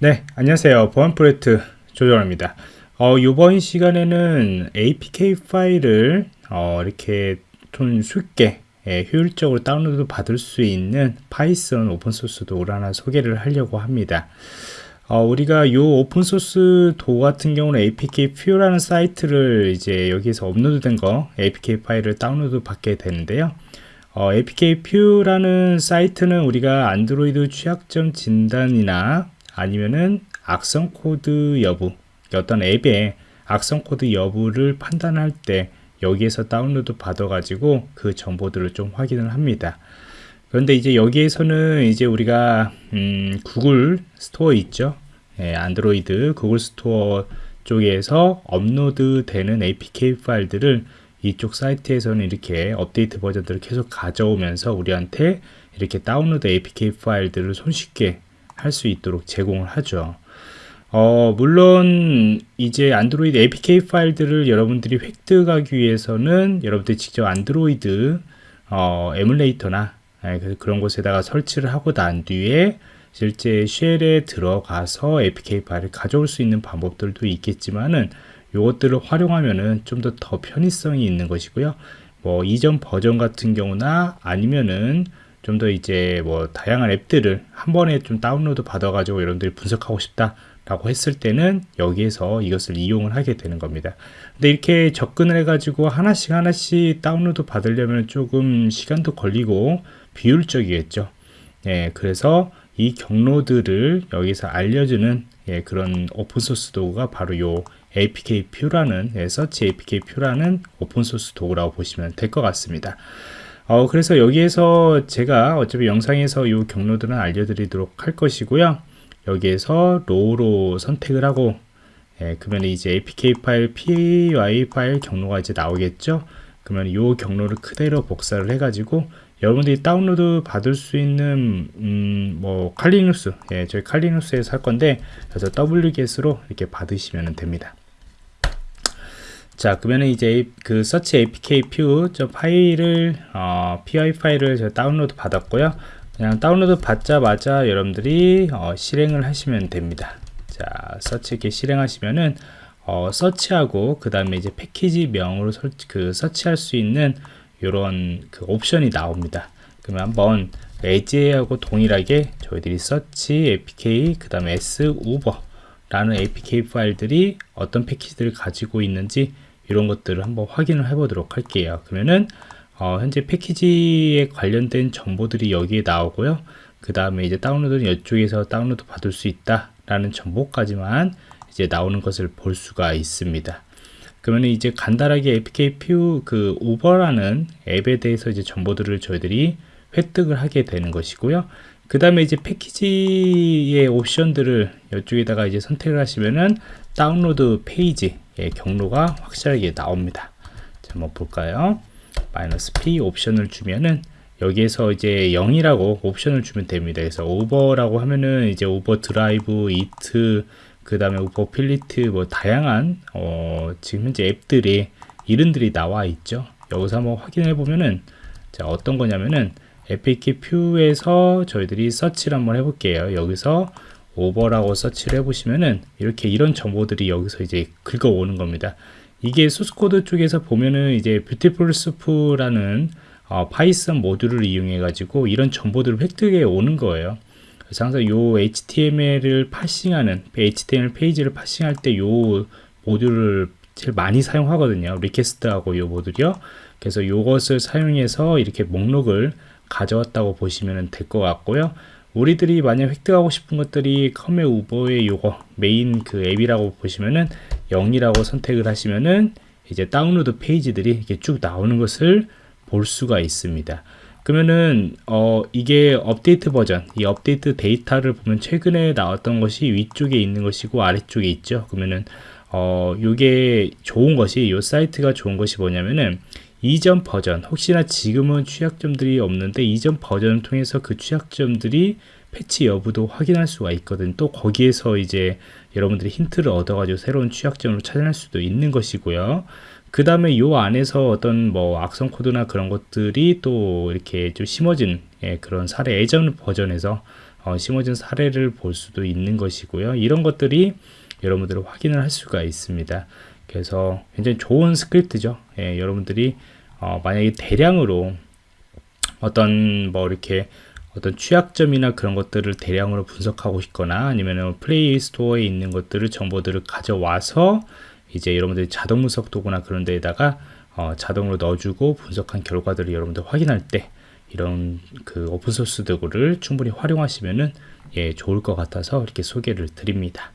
네, 안녕하세요. 보안 프로젝트 조정원입니다. 어, 이번 시간에는 APK 파일을 어, 이렇게 좀 쉽게 예, 효율적으로 다운로드 받을 수 있는 Python open source 도구를 하나 소개를 하려고 합니다. 어, 우리가 이 open source 도구 같은 경우는 APKPure라는 사이트를 이제 여기서 업로드 된 거 APK 파일을 다운로드 받게 되는데요. 어, APKPure라는 사이트는 우리가 안드로이드 취약점 진단이나 아니면은 악성 코드 여부 어떤 앱의 악성 코드 여부를 판단할 때 여기에서 다운로드 받아 가지고 그 정보들을 좀 확인을 합니다. 그런데 이제 여기에서는 이제 우리가 음, 구글 스토어 있죠? 예, 안드로이드 구글 스토어 쪽에서 업로드 되는 APK 파일들을 이쪽 사이트에서는 이렇게 업데이트 버전들을 계속 가져오면서 우리한테 이렇게 다운로드 APK 파일들을 손쉽게 할 수 있도록 제공을 하죠. 어, 물론 이제 안드로이드 APK 파일들을 여러분들이 획득하기 위해서는 여러분들이 직접 안드로이드 어, 에뮬레이터나 예, 그런 곳에다가 설치를 하고 난 뒤에 실제 쉘에 들어가서 APK 파일을 가져올 수 있는 방법들도 있겠지만은 이것들을 활용하면은 좀 더더 편의성이 있는 것이고요. 뭐 이전 버전 같은 경우나 아니면은 좀 더 이제 뭐 다양한 앱들을 한 번에 좀 다운로드 받아 가지고 여러분들이 분석하고 싶다 라고 했을 때는 여기에서 이것을 이용을 하게 되는 겁니다. 근데 이렇게 접근을 해 가지고 하나씩 하나씩 다운로드 받으려면 조금 시간도 걸리고 비효율적이겠죠. 예, 그래서 이 경로들을 여기서 알려주는 예, 그런 오픈소스 도구가 바로 요 APK 퓨라는 예, 서치 APK 퓨라는 오픈소스 도구라고 보시면 될 것 같습니다 어, 그래서 여기에서 제가 어차피 영상에서 이 경로들은 알려드리도록 할 것이고요. 여기에서 raw로 선택을 하고 예, 그러면 이제 apk 파일 py 파일 경로가 이제 나오겠죠. 그러면 이 경로를 그대로 복사를 해가지고 여러분들이 다운로드 받을 수 있는 음, 뭐 Kali Linux 예, 저희 칼리누스에서 할 건데 그래서 wget으로 이렇게 받으시면 됩니다. 자 그러면 이제 그 search APKPure 저 파일을 어, py 파일을 저 다운로드 받았고요. 그냥 다운로드 받자마자 여러분들이 어, 실행을 하시면 됩니다. 자 서치 이렇게 실행하시면은 어, search하고 그 다음에 이제 패키지 명으로 설, 그 search할 수 있는 이런 그 옵션이 나옵니다. 그러면 한번 에지하고 동일하게 저희들이 서치 apk 그 다음에 s uber 라는 apk 파일들이 어떤 패키지들을 가지고 있는지 이런 것들을 한번 확인을 해 보도록 할게요. 그러면은 어, 현재 패키지에 관련된 정보들이 여기에 나오고요. 그 다음에 이제 다운로드는 이쪽에서 다운로드 받을 수 있다 라는 정보까지만 이제 나오는 것을 볼 수가 있습니다. 그러면 이제 간단하게 APK 퓨그 우버라는 앱에 대해서 이제 정보들을 저희들이 획득을 하게 되는 것이고요. 그 다음에 이제 패키지의 옵션들을 이쪽에다가 이제 선택을 하시면은 다운로드 페이지 예, 경로가 확실하게 나옵니다. 자, 한번 볼까요? 마이너스 P 옵션을 주면은 여기에서 이제 0이라고 옵션을 주면 됩니다. 그래서 Uber라고 하면은 이제 Uber Driver, Eats, 그 다음에 Uber Fleet, 뭐 다양한 어, 지금 현재 앱들이 이름들이 나와 있죠. 여기서 한번 확인해 보면은 자 어떤 거냐면은 APKPure에서 저희들이 search를 한번 해볼게요. 여기서 Uber라고 search를 해보시면은 이렇게 이런 정보들이 여기서 이제 긁어오는 겁니다. 이게 source code 쪽에서 보면은 이제 Beautiful Soup라는 어, Python 모듈을 이용해 가지고 이런 정보들을 획득해 오는 거예요. 그래서 항상 요 HTML을 파싱하는 HTML 페이지를 parsing할 때 요 모듈을 제일 많이 사용하거든요. request하고 요 모듈이요. 그래서 요것을 사용해서 이렇게 목록을 가져왔다고 보시면 될 것 같고요. 우리들이 만약 획득하고 싶은 것들이 com의 우버의 요거 메인 그 앱이라고 보시면은 0이라고 선택을 하시면은 이제 다운로드 페이지들이 이렇게 쭉 나오는 것을 볼 수가 있습니다. 그러면은 어 이게 업데이트 버전 이 업데이트 데이터를 보면 최근에 나왔던 것이 위쪽에 있는 것이고 아래쪽에 있죠 그러면은 어 요게 좋은 것이 요 사이트가 좋은 것이 뭐냐면은 이전 버전 혹시나 지금은 취약점들이 없는데 이전 버전을 통해서 그 취약점들이 패치 여부도 확인할 수가 있거든 또 거기에서 이제 여러분들이 힌트를 얻어 가지고 새로운 취약점을 찾아낼 수도 있는 것이고요 그 다음에 요 안에서 어떤 뭐 악성 코드나 그런 것들이 또 이렇게 좀 심어진 예, 그런 사례 예전 버전에서 어, 심어진 사례를 볼 수도 있는 것이고요. 이런 것들이 여러분들이 확인을 할 수가 있습니다. 그래서 굉장히 좋은 스크립트죠. 예, 여러분들이 어, 만약에 대량으로 어떤 뭐 이렇게 어떤 취약점이나 그런 것들을 대량으로 분석하고 싶거나 아니면 플레이 스토어에 있는 것들을 정보들을 가져와서 이제 여러분들이 자동 분석 도구나 그런 데에다가 어, 자동으로 넣어주고 분석한 결과들을 여러분들 확인할 때 이런 그 오픈소스 도구를 충분히 활용하시면은 예, 좋을 것 같아서 이렇게 소개를 드립니다.